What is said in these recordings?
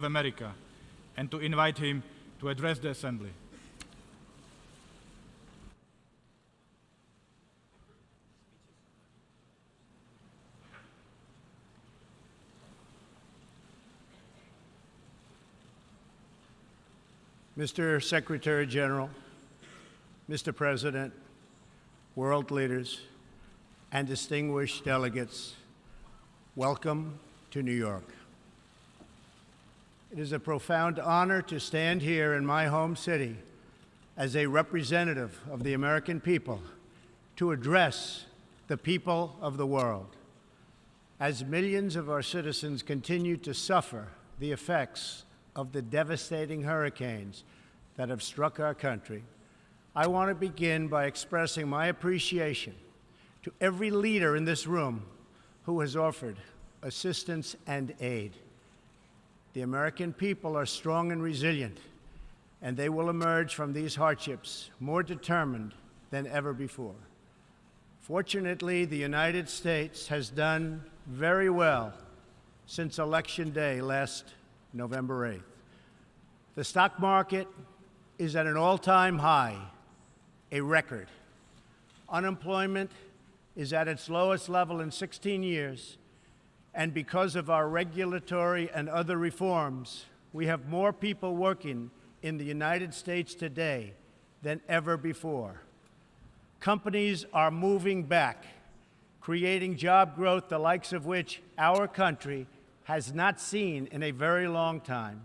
of America and to invite him to address the Assembly. Mr. Secretary General, Mr. President, world leaders, and distinguished delegates, welcome to New York. It is a profound honor to stand here in my home city as a representative of the American people to address the people of the world. As millions of our citizens continue to suffer the effects of the devastating hurricanes that have struck our country, I want to begin by expressing my appreciation to every leader in this room who has offered assistance and aid. The American people are strong and resilient, and they will emerge from these hardships more determined than ever before. Fortunately, the United States has done very well since Election Day last November 8th. The stock market is at an all-time high, a record. Unemployment is at its lowest level in 16 years, and because of our regulatory and other reforms, we have more people working in the United States today than ever before. Companies are moving back, creating job growth the likes of which our country has not seen in a very long time.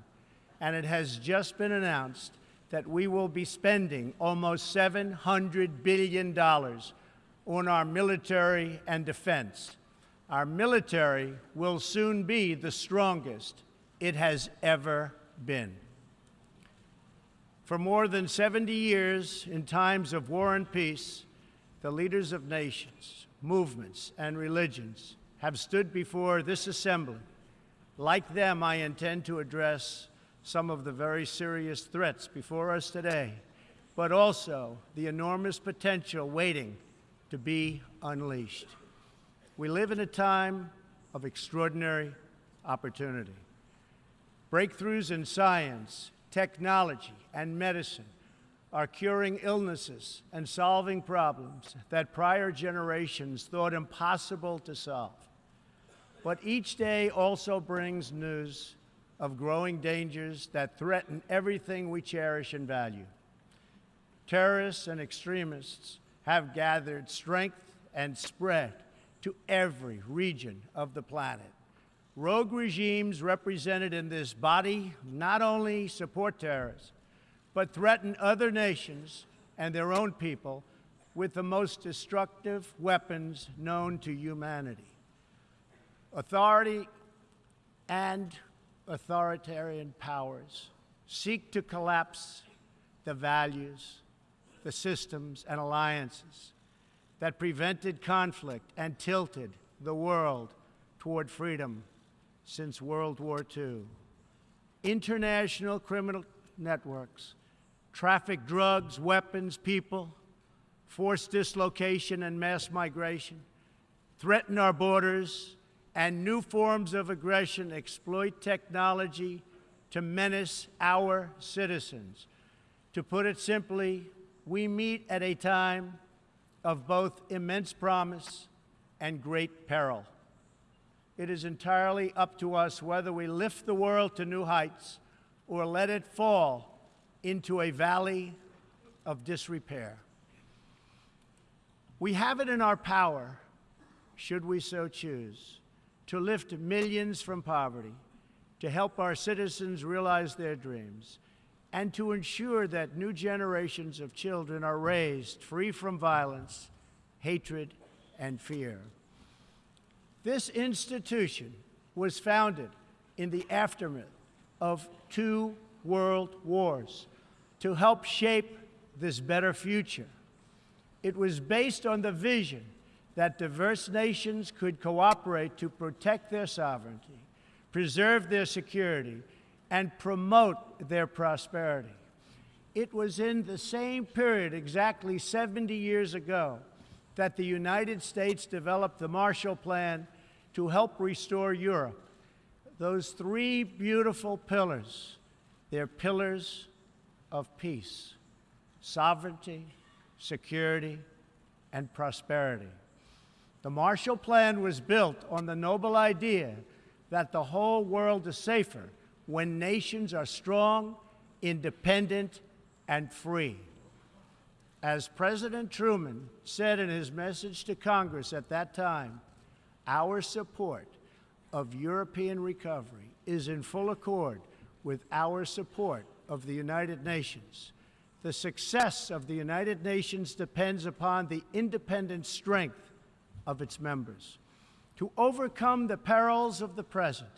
And it has just been announced that we will be spending almost $700 billion on our military and defense. Our military will soon be the strongest it has ever been. For more than 70 years, in times of war and peace, the leaders of nations, movements, and religions have stood before this assembly. Like them, I intend to address some of the very serious threats before us today, but also the enormous potential waiting to be unleashed. We live in a time of extraordinary opportunity. Breakthroughs in science, technology, and medicine are curing illnesses and solving problems that prior generations thought impossible to solve. But each day also brings news of growing dangers that threaten everything we cherish and value. Terrorists and extremists have gathered strength and spread to every region of the planet. Rogue regimes represented in this body not only support terrorists, but threaten other nations and their own people with the most destructive weapons known to humanity. Authority and authoritarian powers seek to collapse the values, the systems, and alliances that prevented conflict and tilted the world toward freedom since World War II. International criminal networks traffic drugs, weapons, people, forced dislocation and mass migration, threaten our borders, and new forms of aggression exploit technology to menace our citizens. To put it simply, we meet at a time of both immense promise and great peril. It is entirely up to us whether we lift the world to new heights or let it fall into a valley of disrepair. We have it in our power, should we so choose, to lift millions from poverty, to help our citizens realize their dreams, and to ensure that new generations of children are raised free from violence, hatred, and fear. This institution was founded in the aftermath of two world wars to help shape this better future. It was based on the vision that diverse nations could cooperate to protect their sovereignty, preserve their security, and promote their prosperity. It was in the same period, exactly 70 years ago, that the United States developed the Marshall Plan to help restore Europe, those three beautiful pillars, they're pillars of peace, sovereignty, security, and prosperity. The Marshall Plan was built on the noble idea that the whole world is safer when nations are strong, independent, and free. As President Truman said in his message to Congress at that time, our support of European recovery is in full accord with our support of the United Nations. The success of the United Nations depends upon the independent strength of its members. To overcome the perils of the present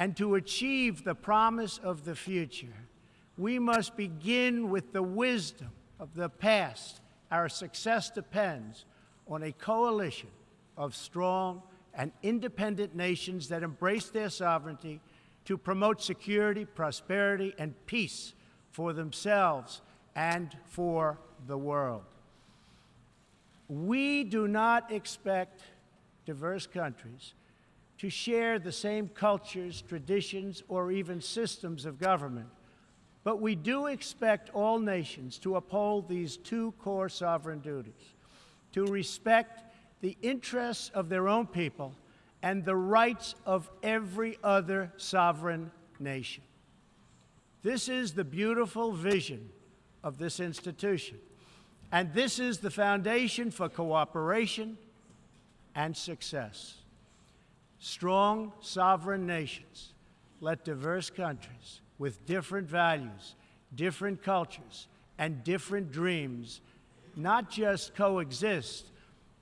and to achieve the promise of the future, we must begin with the wisdom of the past. Our success depends on a coalition of strong and independent nations that embrace their sovereignty to promote security, prosperity, and peace for themselves and for the world. We do not expect diverse countries to share the same cultures, traditions, or even systems of government. But we do expect all nations to uphold these two core sovereign duties to respect the interests of their own people and the rights of every other sovereign nation. This is the beautiful vision of this institution. And this is the foundation for cooperation and success. Strong sovereign nations let diverse countries with different values, different cultures, and different dreams not just coexist,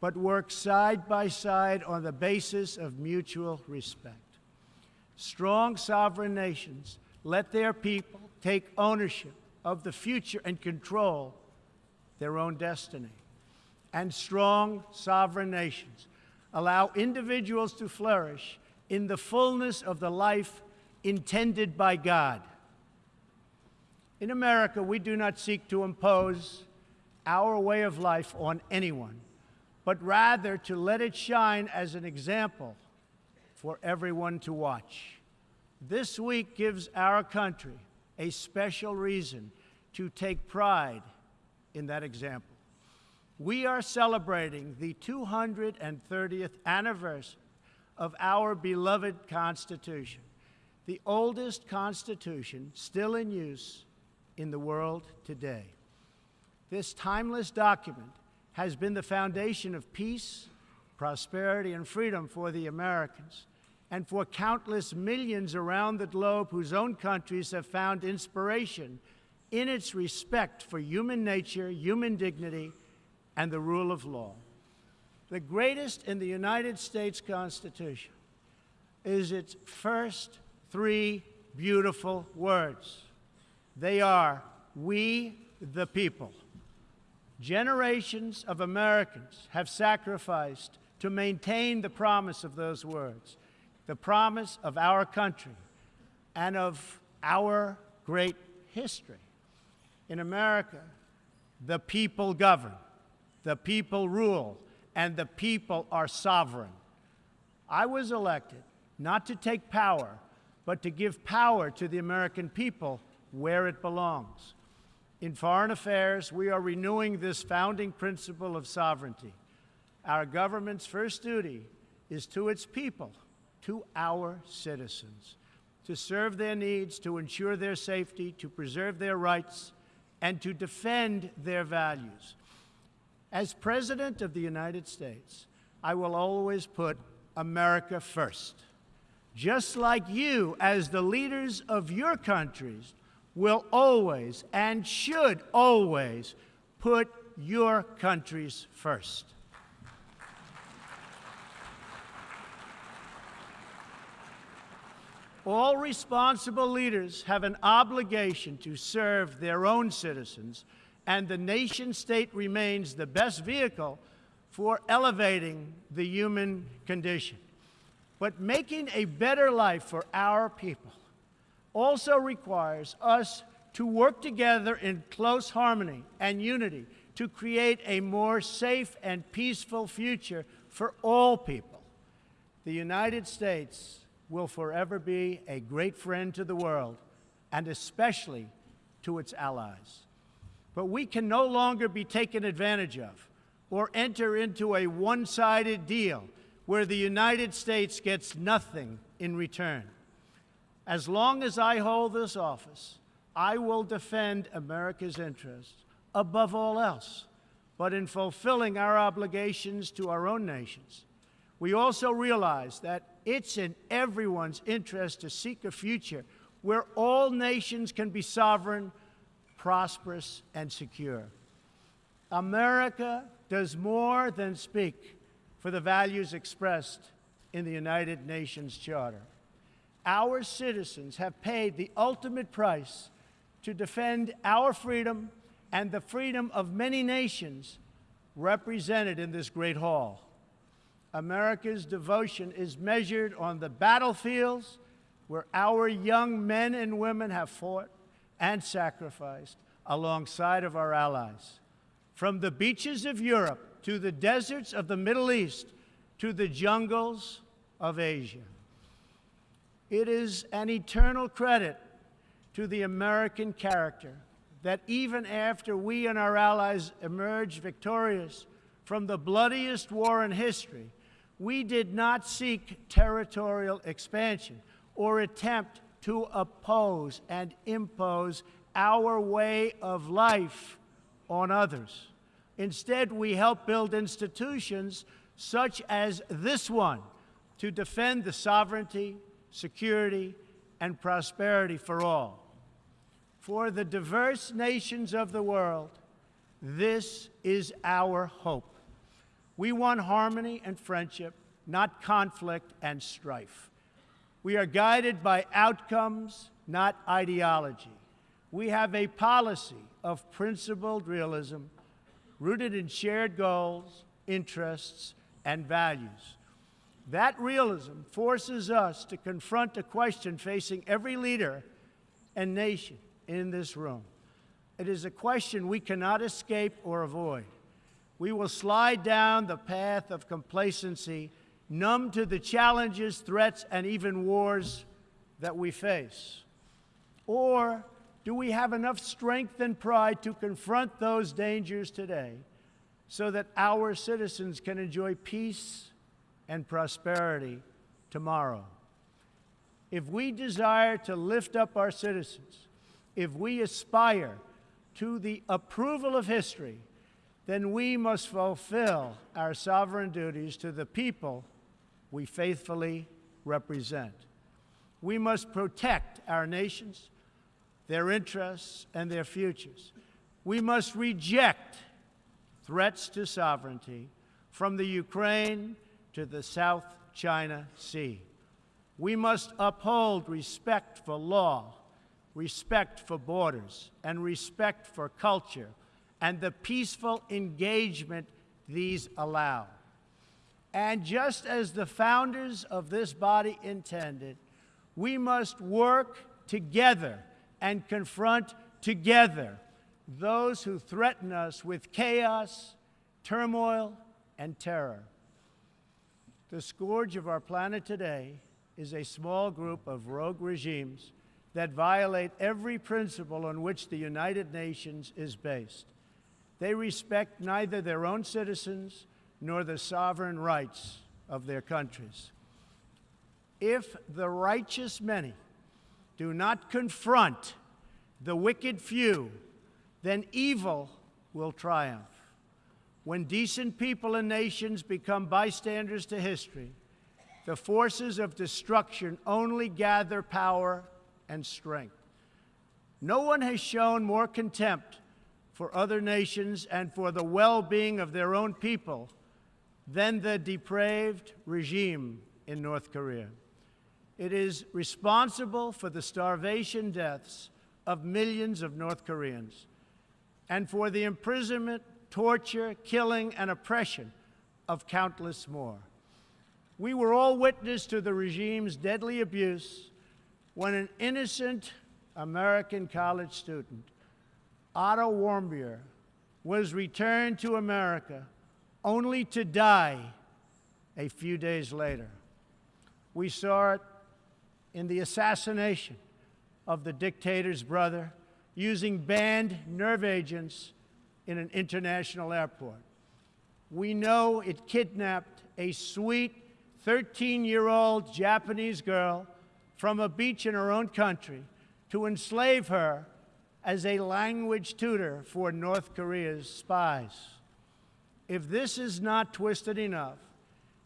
but work side by side on the basis of mutual respect. Strong sovereign nations let their people take ownership of the future and control their own destiny. And strong sovereign nations allow individuals to flourish in the fullness of the life intended by God. In America, we do not seek to impose our way of life on anyone, but rather to let it shine as an example for everyone to watch. This week gives our country a special reason to take pride in that example. We are celebrating the 230th anniversary of our beloved Constitution, the oldest Constitution still in use in the world today. This timeless document has been the foundation of peace, prosperity, and freedom for the Americans and for countless millions around the globe whose own countries have found inspiration in its respect for human nature, human dignity, and the rule of law. The greatest in the United States Constitution is its first three beautiful words. They are, we the people. Generations of Americans have sacrificed to maintain the promise of those words, the promise of our country and of our great history in America, the people govern, the people rule, and the people are sovereign. I was elected not to take power, but to give power to the American people where it belongs. In foreign affairs, we are renewing this founding principle of sovereignty. Our government's first duty is to its people, to our citizens, to serve their needs, to ensure their safety, to preserve their rights, and to defend their values. As President of the United States, I will always put America first. Just like you, as the leaders of your countries, will always and should always put your countries first. All responsible leaders have an obligation to serve their own citizens, and the nation state remains the best vehicle for elevating the human condition. But making a better life for our people also requires us to work together in close harmony and unity to create a more safe and peaceful future for all people. The United States will forever be a great friend to the world, and especially to its allies. But we can no longer be taken advantage of or enter into a one sided deal where the United States gets nothing in return. As long as I hold this office, I will defend America's interests above all else. But in fulfilling our obligations to our own nations, we also realize that it's in everyone's interest to seek a future where all nations can be sovereign, prosperous, and secure. America does more than speak for the values expressed in the United Nations Charter. Our citizens have paid the ultimate price to defend our freedom and the freedom of many nations represented in this great hall. America's devotion is measured on the battlefields where our young men and women have fought and sacrificed alongside of our allies. From the beaches of Europe to the deserts of the Middle East to the jungles of Asia. It is an eternal credit to the American character that even after we and our allies emerged victorious from the bloodiest war in history, we did not seek territorial expansion or attempt to oppose and impose our way of life on others. Instead, we help build institutions such as this one to defend the sovereignty, security, and prosperity for all. For the diverse nations of the world, this is our hope. We want harmony and friendship, not conflict and strife. We are guided by outcomes, not ideology. We have a policy of principled realism rooted in shared goals, interests, and values. That realism forces us to confront a question facing every leader and nation in this room. It is a question we cannot escape or avoid. We will slide down the path of complacency, numb to the challenges, threats, and even wars that we face. Or do we have enough strength and pride to confront those dangers today so that our citizens can enjoy peace and prosperity tomorrow? If we desire to lift up our citizens, if we aspire to the approval of history, then we must fulfill our sovereign duties to the people we faithfully represent. We must protect our nations, their interests, and their futures. We must reject threats to sovereignty from the Ukraine to the South China Sea. We must uphold respect for law respect for borders, and respect for culture, and the peaceful engagement these allow. And just as the founders of this body intended, we must work together and confront together those who threaten us with chaos, turmoil, and terror. The scourge of our planet today is a small group of rogue regimes that violate every principle on which the United Nations is based. They respect neither their own citizens nor the sovereign rights of their countries. If the righteous many do not confront the wicked few, then evil will triumph. When decent people and nations become bystanders to history, the forces of destruction only gather power and strength. No one has shown more contempt for other nations and for the well being of their own people than the depraved regime in North Korea. It is responsible for the starvation deaths of millions of North Koreans and for the imprisonment, torture, killing, and oppression of countless more. We were all witness to the regime's deadly abuse when an innocent American college student, Otto Warmbier, was returned to America only to die a few days later. We saw it in the assassination of the dictator's brother using banned nerve agents in an international airport. We know it kidnapped a sweet 13 year old Japanese girl from a beach in her own country to enslave her as a language tutor for North Korea's spies. If this is not twisted enough,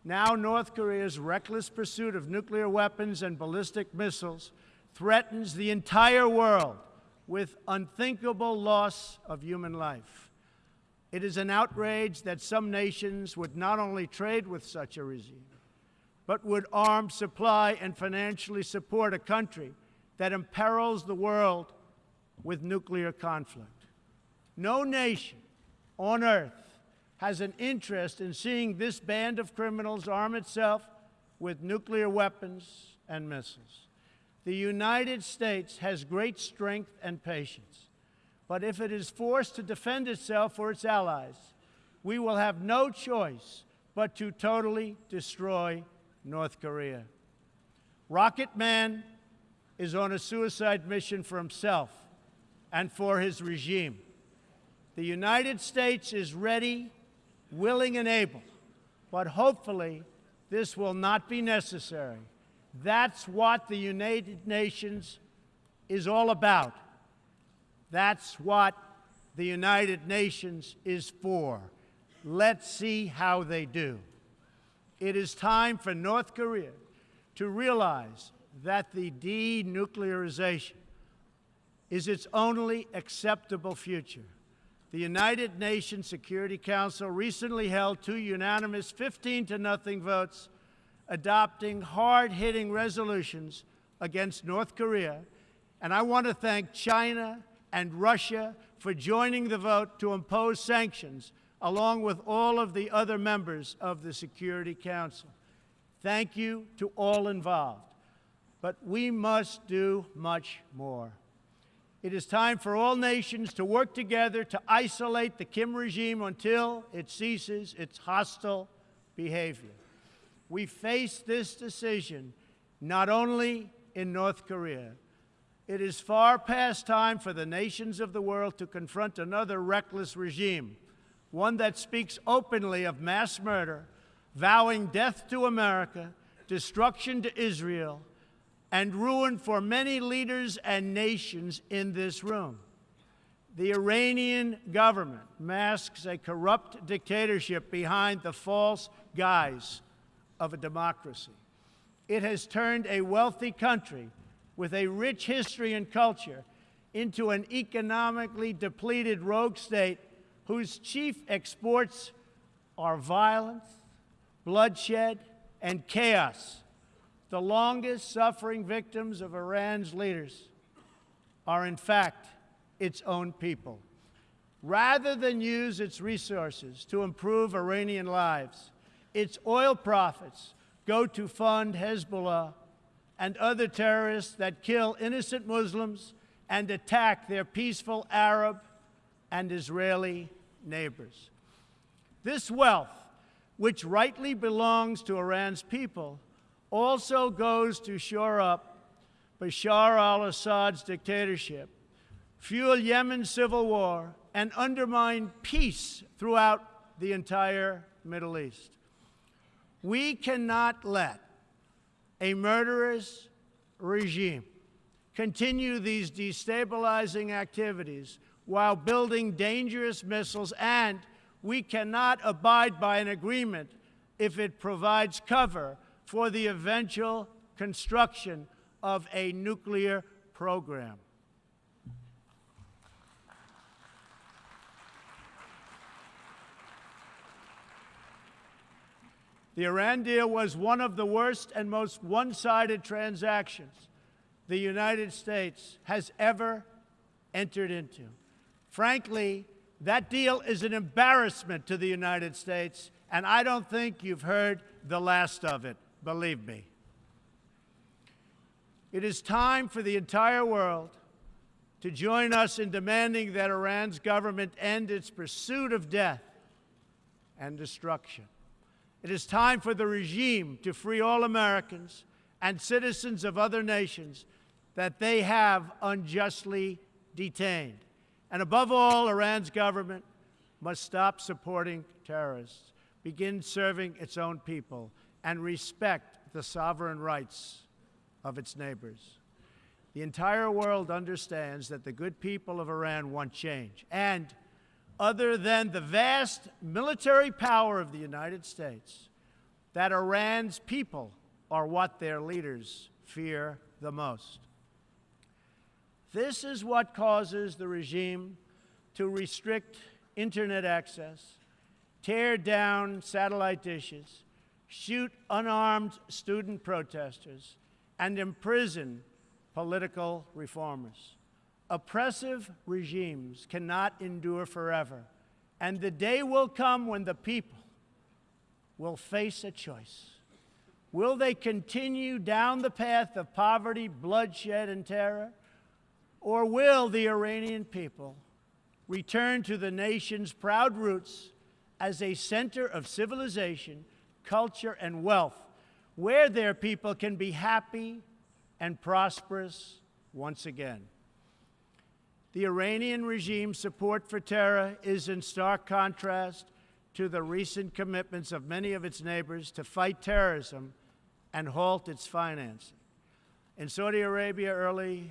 now North Korea's reckless pursuit of nuclear weapons and ballistic missiles threatens the entire world with unthinkable loss of human life. It is an outrage that some nations would not only trade with such a regime, but would arm, supply, and financially support a country that imperils the world with nuclear conflict. No nation on earth has an interest in seeing this band of criminals arm itself with nuclear weapons and missiles. The United States has great strength and patience, but if it is forced to defend itself or its allies, we will have no choice but to totally destroy North Korea. Rocket Man is on a suicide mission for himself and for his regime. The United States is ready, willing, and able, but hopefully this will not be necessary. That's what the United Nations is all about. That's what the United Nations is for. Let's see how they do. It is time for North Korea to realize that the denuclearization is its only acceptable future. The United Nations Security Council recently held two unanimous 15 to nothing votes adopting hard-hitting resolutions against North Korea, and I want to thank China and Russia for joining the vote to impose sanctions along with all of the other members of the Security Council. Thank you to all involved. But we must do much more. It is time for all nations to work together to isolate the Kim regime until it ceases its hostile behavior. We face this decision not only in North Korea. It is far past time for the nations of the world to confront another reckless regime, one that speaks openly of mass murder, vowing death to America, destruction to Israel, and ruin for many leaders and nations in this room. The Iranian government masks a corrupt dictatorship behind the false guise of a democracy. It has turned a wealthy country with a rich history and culture into an economically depleted rogue state whose chief exports are violence, bloodshed, and chaos the longest suffering victims of Iran's leaders are, in fact, its own people. Rather than use its resources to improve Iranian lives, its oil profits go to fund Hezbollah and other terrorists that kill innocent Muslims and attack their peaceful Arab and Israeli neighbors. This wealth, which rightly belongs to Iran's people, also goes to shore up Bashar al Assad's dictatorship, fuel Yemen's civil war, and undermine peace throughout the entire Middle East. We cannot let a murderous regime continue these destabilizing activities while building dangerous missiles, and we cannot abide by an agreement if it provides cover for the eventual construction of a nuclear program. The Iran deal was one of the worst and most one-sided transactions the United States has ever entered into. Frankly, that deal is an embarrassment to the United States, and I don't think you've heard the last of it believe me. It is time for the entire world to join us in demanding that Iran's government end its pursuit of death and destruction. It is time for the regime to free all Americans and citizens of other nations that they have unjustly detained. And above all, Iran's government must stop supporting terrorists, begin serving its own people, and respect the sovereign rights of its neighbors. The entire world understands that the good people of Iran want change. And other than the vast military power of the United States, that Iran's people are what their leaders fear the most. This is what causes the regime to restrict internet access, tear down satellite dishes, shoot unarmed student protesters, and imprison political reformers. Oppressive regimes cannot endure forever, and the day will come when the people will face a choice. Will they continue down the path of poverty, bloodshed, and terror? Or will the Iranian people return to the nation's proud roots as a center of civilization, culture, and wealth, where their people can be happy and prosperous once again? The Iranian regime's support for terror is in stark contrast to the recent commitments of many of its neighbors to fight terrorism and halt its financing. In Saudi Arabia early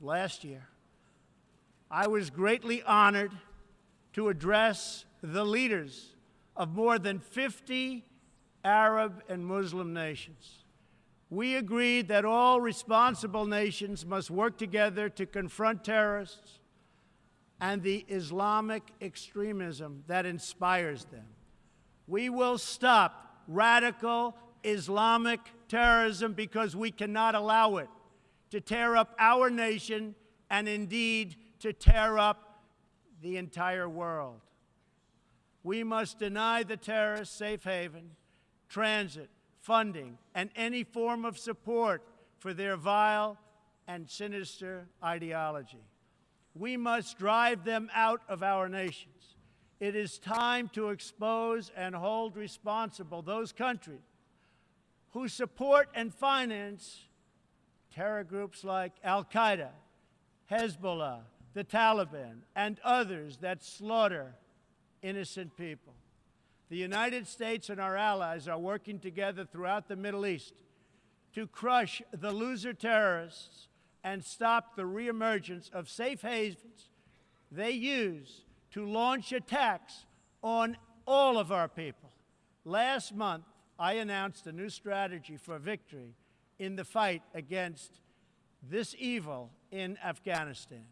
last year, I was greatly honored to address the leaders of more than 50 Arab and Muslim nations. We agreed that all responsible nations must work together to confront terrorists and the Islamic extremism that inspires them. We will stop radical Islamic terrorism because we cannot allow it to tear up our nation and indeed to tear up the entire world. We must deny the terrorists safe haven, transit, funding, and any form of support for their vile and sinister ideology. We must drive them out of our nations. It is time to expose and hold responsible those countries who support and finance terror groups like Al Qaeda, Hezbollah, the Taliban, and others that slaughter innocent people. The United States and our allies are working together throughout the Middle East to crush the loser terrorists and stop the reemergence of safe havens they use to launch attacks on all of our people. Last month, I announced a new strategy for victory in the fight against this evil in Afghanistan.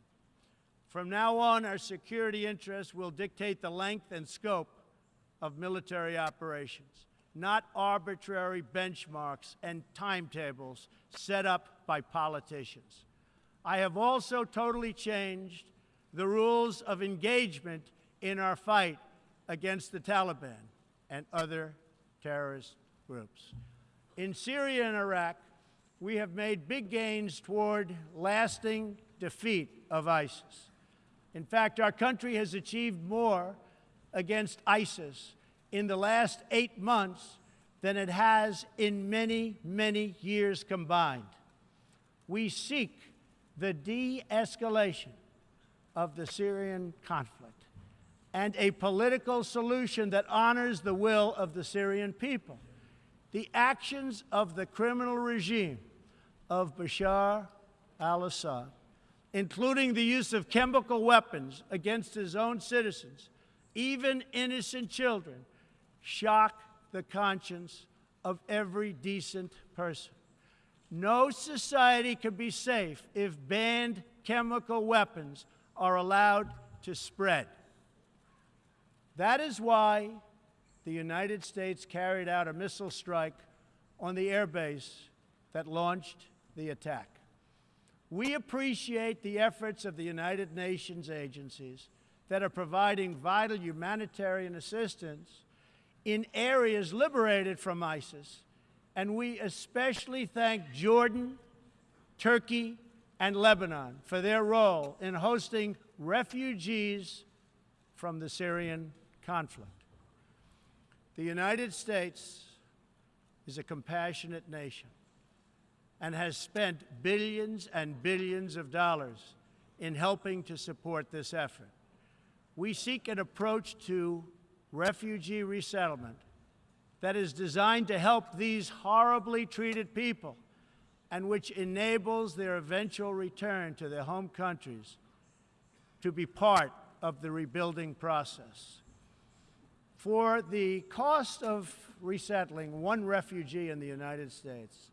From now on, our security interests will dictate the length and scope of military operations, not arbitrary benchmarks and timetables set up by politicians. I have also totally changed the rules of engagement in our fight against the Taliban and other terrorist groups. In Syria and Iraq, we have made big gains toward lasting defeat of ISIS. In fact, our country has achieved more against ISIS in the last eight months than it has in many, many years combined. We seek the de escalation of the Syrian conflict and a political solution that honors the will of the Syrian people. The actions of the criminal regime of Bashar al Assad, including the use of chemical weapons against his own citizens, even innocent children, shock the conscience of every decent person. No society can be safe if banned chemical weapons are allowed to spread. That is why the United States carried out a missile strike on the airbase that launched the attack. We appreciate the efforts of the United Nations agencies that are providing vital humanitarian assistance in areas liberated from ISIS, and we especially thank Jordan, Turkey, and Lebanon for their role in hosting refugees from the Syrian conflict. The United States is a compassionate nation, and has spent billions and billions of dollars in helping to support this effort. We seek an approach to refugee resettlement that is designed to help these horribly treated people and which enables their eventual return to their home countries to be part of the rebuilding process. For the cost of resettling one refugee in the United States,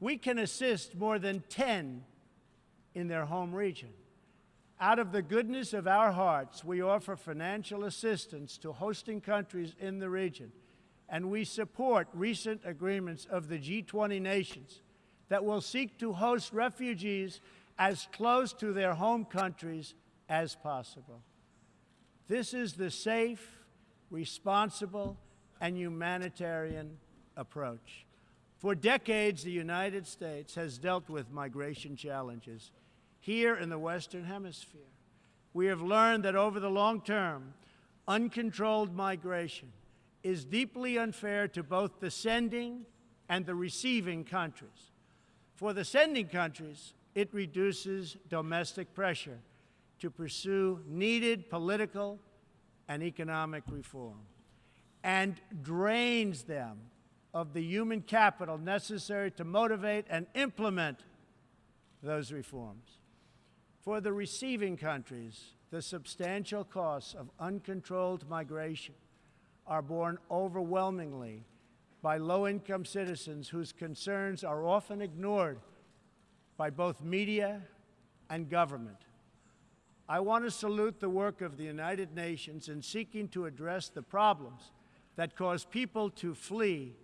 we can assist more than 10 in their home region. Out of the goodness of our hearts, we offer financial assistance to hosting countries in the region, and we support recent agreements of the G20 nations that will seek to host refugees as close to their home countries as possible. This is the safe, responsible, and humanitarian approach. For decades, the United States has dealt with migration challenges here in the Western Hemisphere. We have learned that over the long term, uncontrolled migration is deeply unfair to both the sending and the receiving countries. For the sending countries, it reduces domestic pressure to pursue needed political and economic reform and drains them of the human capital necessary to motivate and implement those reforms. For the receiving countries, the substantial costs of uncontrolled migration are borne overwhelmingly by low income citizens whose concerns are often ignored by both media and government. I want to salute the work of the United Nations in seeking to address the problems that cause people to flee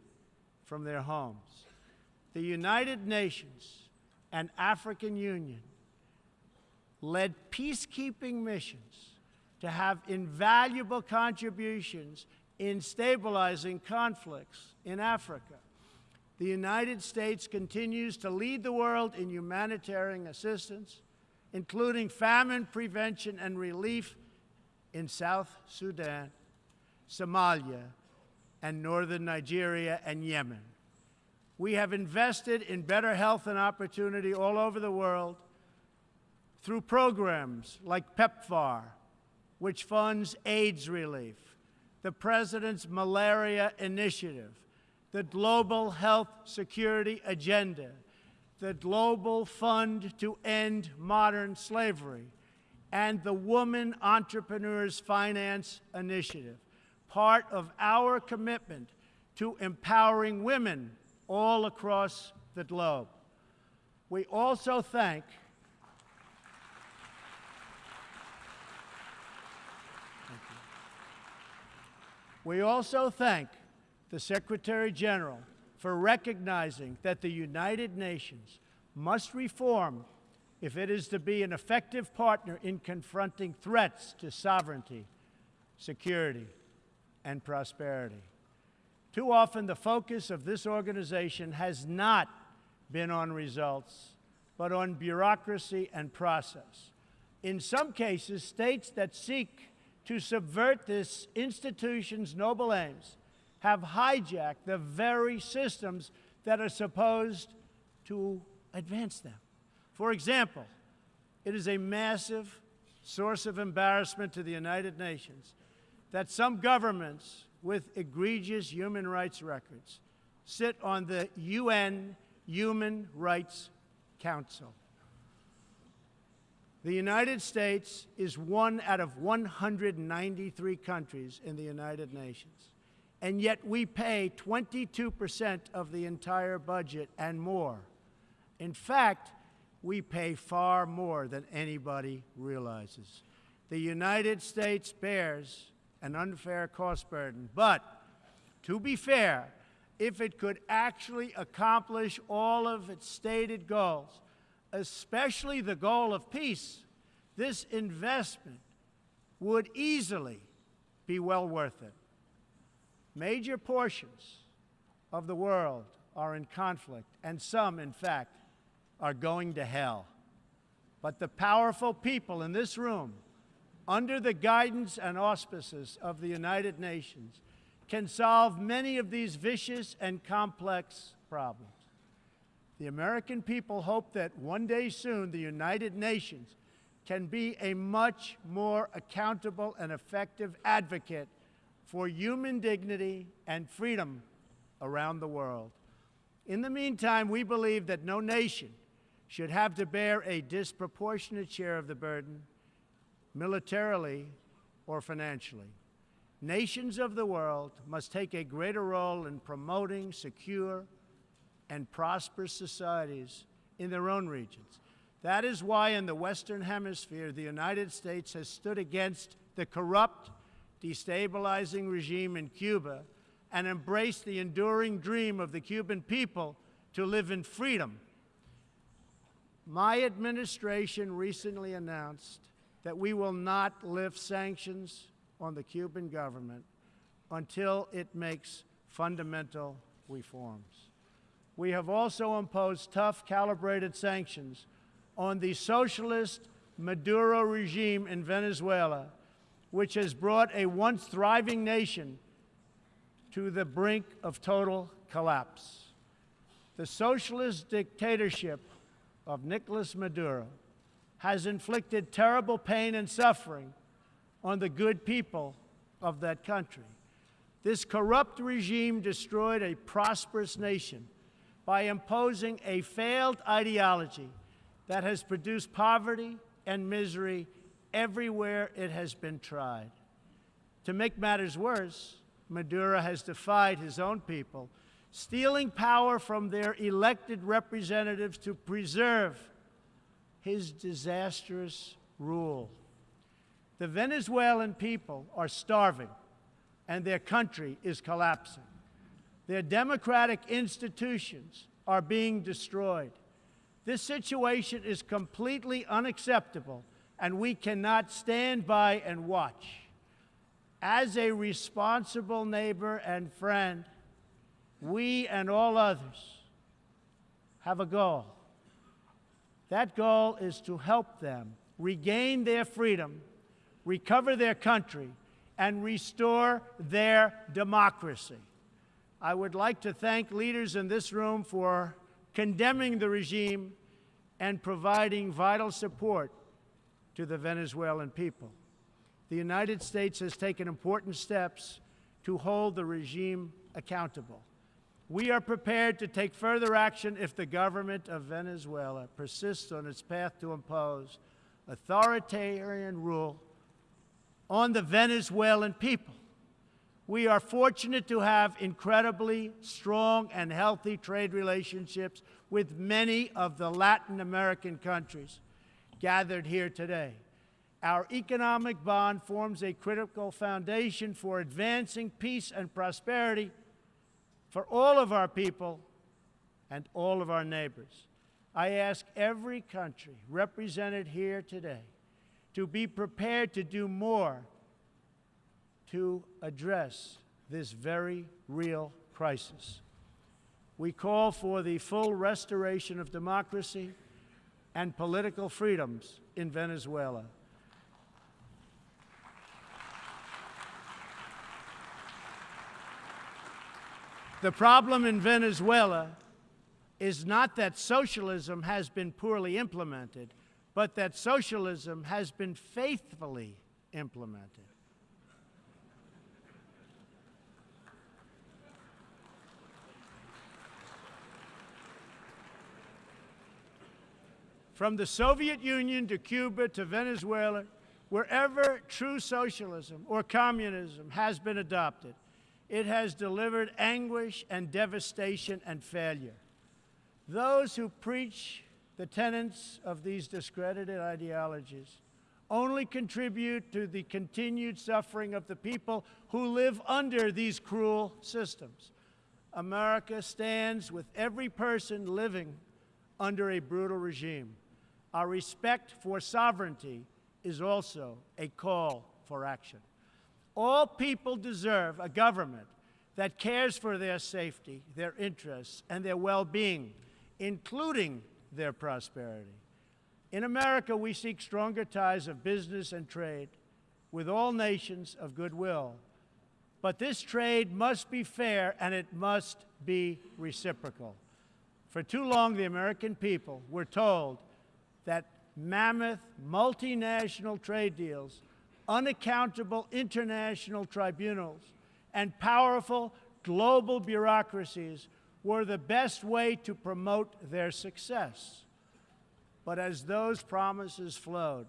from their homes. The United Nations and African Union led peacekeeping missions to have invaluable contributions in stabilizing conflicts in Africa. The United States continues to lead the world in humanitarian assistance, including famine prevention and relief in South Sudan, Somalia, and northern Nigeria and Yemen. We have invested in better health and opportunity all over the world through programs like PEPFAR, which funds AIDS relief, the President's Malaria Initiative, the Global Health Security Agenda, the Global Fund to End Modern Slavery, and the Woman Entrepreneurs Finance Initiative, part of our commitment to empowering women all across the globe. We also thank We also thank the Secretary General for recognizing that the United Nations must reform if it is to be an effective partner in confronting threats to sovereignty, security, and prosperity. Too often, the focus of this organization has not been on results, but on bureaucracy and process. In some cases, states that seek to subvert this institution's noble aims have hijacked the very systems that are supposed to advance them. For example, it is a massive source of embarrassment to the United Nations that some governments with egregious human rights records sit on the UN Human Rights Council. The United States is one out of 193 countries in the United Nations, and yet we pay 22% of the entire budget and more. In fact, we pay far more than anybody realizes. The United States bears an unfair cost burden, but to be fair, if it could actually accomplish all of its stated goals, especially the goal of peace, this investment would easily be well worth it. Major portions of the world are in conflict, and some, in fact, are going to hell. But the powerful people in this room, under the guidance and auspices of the United Nations, can solve many of these vicious and complex problems. The American people hope that one day soon the United Nations can be a much more accountable and effective advocate for human dignity and freedom around the world. In the meantime, we believe that no nation should have to bear a disproportionate share of the burden, militarily or financially. Nations of the world must take a greater role in promoting secure and prosperous societies in their own regions. That is why in the Western Hemisphere, the United States has stood against the corrupt, destabilizing regime in Cuba and embraced the enduring dream of the Cuban people to live in freedom. My administration recently announced that we will not lift sanctions on the Cuban government until it makes fundamental reforms. We have also imposed tough, calibrated sanctions on the socialist Maduro regime in Venezuela, which has brought a once thriving nation to the brink of total collapse. The socialist dictatorship of Nicolas Maduro has inflicted terrible pain and suffering on the good people of that country. This corrupt regime destroyed a prosperous nation by imposing a failed ideology that has produced poverty and misery everywhere it has been tried. To make matters worse, Maduro has defied his own people, stealing power from their elected representatives to preserve his disastrous rule. The Venezuelan people are starving and their country is collapsing. Their democratic institutions are being destroyed. This situation is completely unacceptable, and we cannot stand by and watch. As a responsible neighbor and friend, we and all others have a goal. That goal is to help them regain their freedom recover their country, and restore their democracy. I would like to thank leaders in this room for condemning the regime and providing vital support to the Venezuelan people. The United States has taken important steps to hold the regime accountable. We are prepared to take further action if the government of Venezuela persists on its path to impose authoritarian rule on the Venezuelan people. We are fortunate to have incredibly strong and healthy trade relationships with many of the Latin American countries gathered here today. Our economic bond forms a critical foundation for advancing peace and prosperity for all of our people and all of our neighbors. I ask every country represented here today to be prepared to do more to address this very real crisis. We call for the full restoration of democracy and political freedoms in Venezuela. The problem in Venezuela is not that socialism has been poorly implemented, but that socialism has been faithfully implemented. From the Soviet Union to Cuba to Venezuela, wherever true socialism or communism has been adopted, it has delivered anguish and devastation and failure. Those who preach the tenets of these discredited ideologies only contribute to the continued suffering of the people who live under these cruel systems. America stands with every person living under a brutal regime. Our respect for sovereignty is also a call for action. All people deserve a government that cares for their safety, their interests, and their well-being, including their prosperity. In America, we seek stronger ties of business and trade with all nations of goodwill. But this trade must be fair and it must be reciprocal. For too long, the American people were told that mammoth multinational trade deals, unaccountable international tribunals, and powerful global bureaucracies were the best way to promote their success. But as those promises flowed,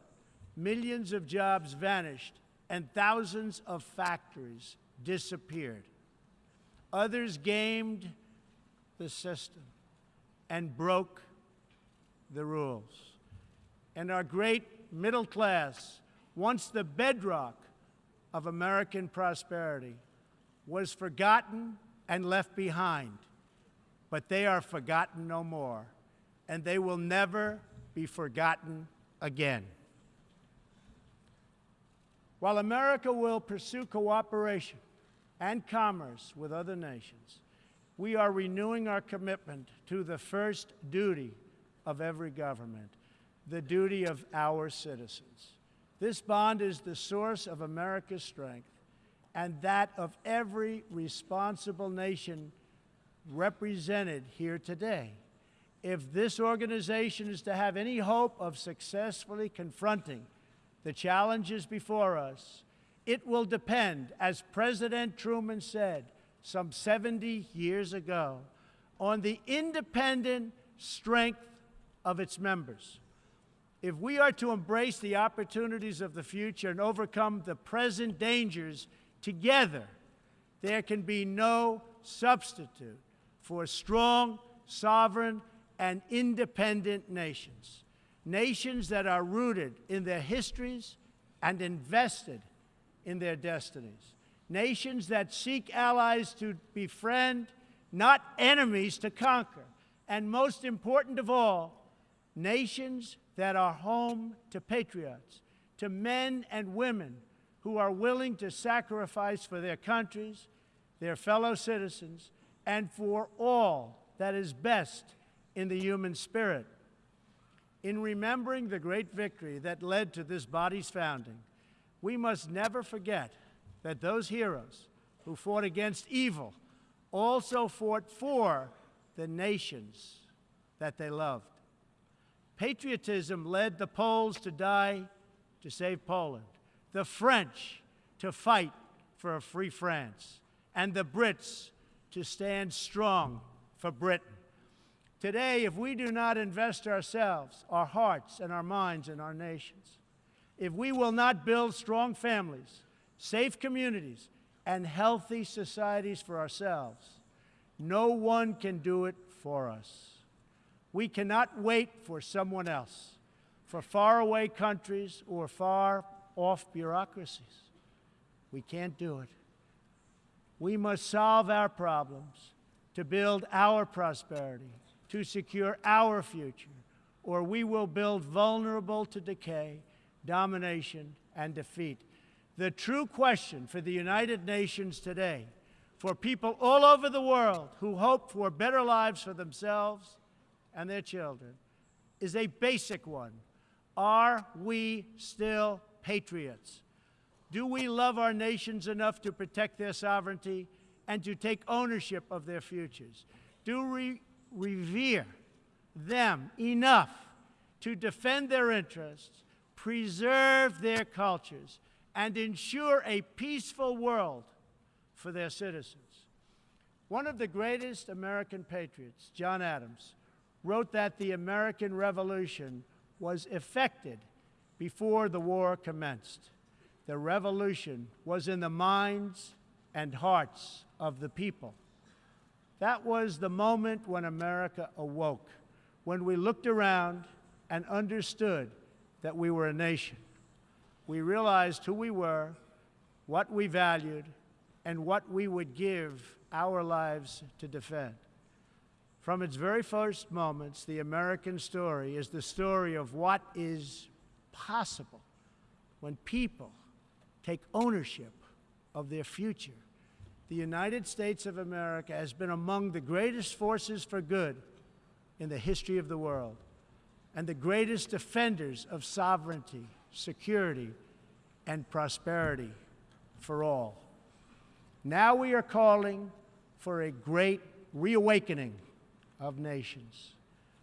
millions of jobs vanished and thousands of factories disappeared. Others gamed the system and broke the rules. And our great middle class, once the bedrock of American prosperity, was forgotten and left behind. But they are forgotten no more, and they will never be forgotten again. While America will pursue cooperation and commerce with other nations, we are renewing our commitment to the first duty of every government, the duty of our citizens. This bond is the source of America's strength and that of every responsible nation represented here today. If this organization is to have any hope of successfully confronting the challenges before us, it will depend, as President Truman said some 70 years ago, on the independent strength of its members. If we are to embrace the opportunities of the future and overcome the present dangers together, there can be no substitute for strong, sovereign, and independent nations. Nations that are rooted in their histories and invested in their destinies. Nations that seek allies to befriend, not enemies to conquer. And most important of all, nations that are home to patriots, to men and women who are willing to sacrifice for their countries, their fellow citizens, and for all that is best in the human spirit. In remembering the great victory that led to this body's founding, we must never forget that those heroes who fought against evil also fought for the nations that they loved. Patriotism led the Poles to die to save Poland, the French to fight for a free France, and the Brits to stand strong for Britain. Today, if we do not invest ourselves, our hearts, and our minds in our nations, if we will not build strong families, safe communities, and healthy societies for ourselves, no one can do it for us. We cannot wait for someone else, for faraway countries or far off bureaucracies. We can't do it. We must solve our problems to build our prosperity to secure our future, or we will build vulnerable to decay, domination, and defeat. The true question for the United Nations today, for people all over the world who hope for better lives for themselves and their children, is a basic one. Are we still patriots? Do we love our nations enough to protect their sovereignty and to take ownership of their futures? Do we revere them enough to defend their interests, preserve their cultures, and ensure a peaceful world for their citizens. One of the greatest American patriots, John Adams, wrote that the American Revolution was effected before the war commenced. The revolution was in the minds and hearts of the people. That was the moment when America awoke, when we looked around and understood that we were a nation. We realized who we were, what we valued, and what we would give our lives to defend. From its very first moments, the American story is the story of what is possible when people take ownership of their future the United States of America has been among the greatest forces for good in the history of the world and the greatest defenders of sovereignty, security, and prosperity for all. Now we are calling for a great reawakening of nations,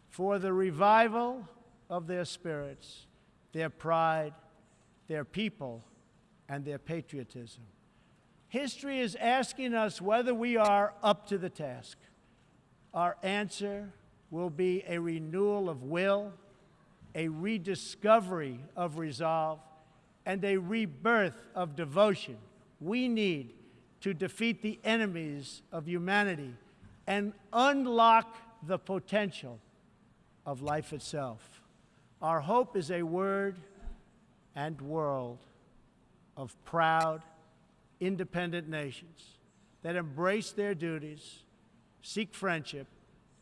for the revival of their spirits, their pride, their people, and their patriotism. History is asking us whether we are up to the task. Our answer will be a renewal of will, a rediscovery of resolve, and a rebirth of devotion we need to defeat the enemies of humanity and unlock the potential of life itself. Our hope is a word and world of proud, independent nations that embrace their duties, seek friendship,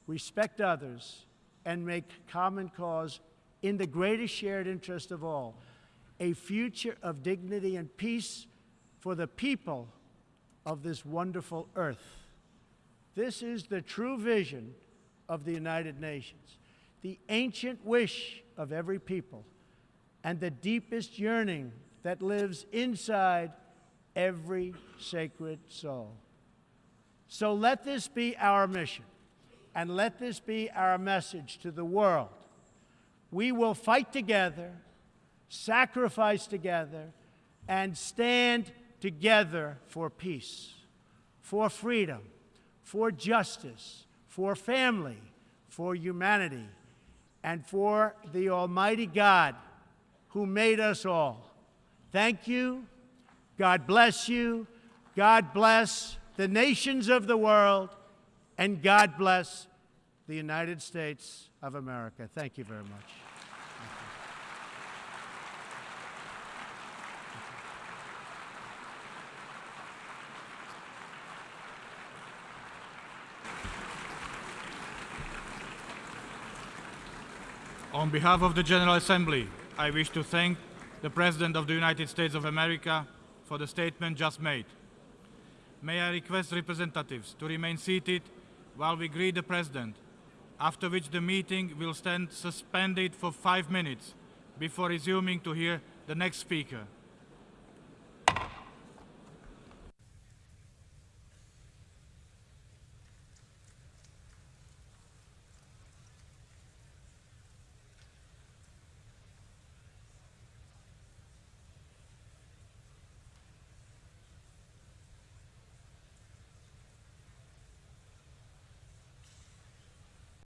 respect others, and make common cause in the greatest shared interest of all a future of dignity and peace for the people of this wonderful earth. This is the true vision of the United Nations, the ancient wish of every people, and the deepest yearning that lives inside every sacred soul. So let this be our mission, and let this be our message to the world. We will fight together, sacrifice together, and stand together for peace, for freedom, for justice, for family, for humanity, and for the Almighty God who made us all. Thank you. God bless you. God bless the nations of the world. And God bless the United States of America. Thank you very much. On behalf of the General Assembly, I wish to thank the President of the United States of America for the statement just made. May I request representatives to remain seated while we greet the President, after which the meeting will stand suspended for five minutes before resuming to hear the next speaker.